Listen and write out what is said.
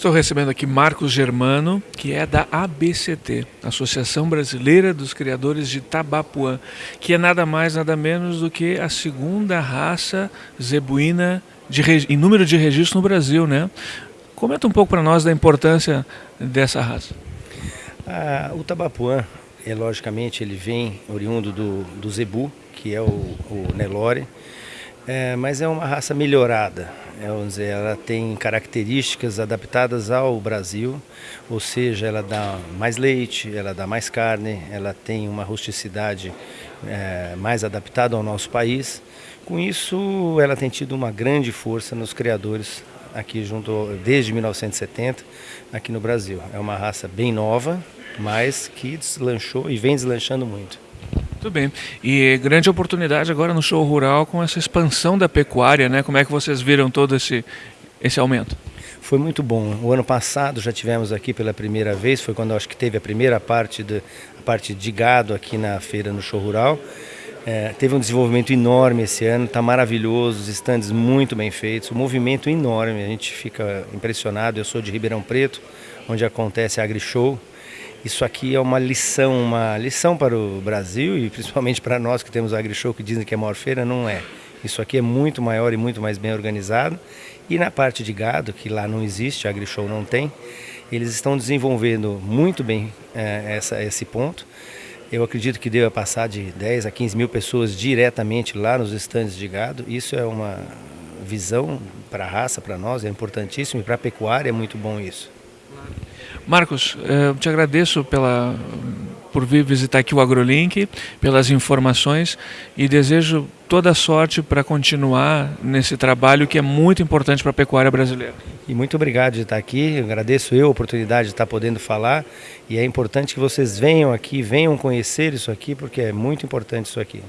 estou recebendo aqui Marcos Germano, que é da ABCT, Associação Brasileira dos Criadores de Tabapuã, que é nada mais, nada menos do que a segunda raça zebuína de, em número de registro no Brasil, né? Comenta um pouco para nós da importância dessa raça. Ah, o Tabapuã, é, logicamente, ele vem oriundo do, do zebu, que é o, o Nelore, é, mas é uma raça melhorada. É, vamos dizer, ela tem características adaptadas ao Brasil, ou seja, ela dá mais leite, ela dá mais carne, ela tem uma rusticidade é, mais adaptada ao nosso país. Com isso, ela tem tido uma grande força nos criadores aqui junto desde 1970 aqui no Brasil. É uma raça bem nova, mas que deslanchou e vem deslanchando muito. Muito bem. E grande oportunidade agora no show rural com essa expansão da pecuária, né? Como é que vocês viram todo esse, esse aumento? Foi muito bom. O ano passado já tivemos aqui pela primeira vez, foi quando acho que teve a primeira parte, de, a parte de gado aqui na feira no show rural. É, teve um desenvolvimento enorme esse ano, está maravilhoso, os estandes muito bem feitos, o movimento enorme, a gente fica impressionado. Eu sou de Ribeirão Preto, onde acontece a AgriShow. Isso aqui é uma lição, uma lição para o Brasil e principalmente para nós que temos a AgriShow, que dizem que é a maior feira, não é. Isso aqui é muito maior e muito mais bem organizado. E na parte de gado, que lá não existe, a AgriShow não tem, eles estão desenvolvendo muito bem é, essa, esse ponto. Eu acredito que deva passar de 10 a 15 mil pessoas diretamente lá nos estandes de gado. Isso é uma visão para a raça, para nós, é importantíssimo e para a pecuária é muito bom isso. Marcos, eh, eu te agradeço pela, por vir visitar aqui o AgroLink, pelas informações e desejo toda a sorte para continuar nesse trabalho que é muito importante para a pecuária brasileira. E muito obrigado de estar aqui, eu agradeço eu a oportunidade de estar podendo falar e é importante que vocês venham aqui, venham conhecer isso aqui, porque é muito importante isso aqui.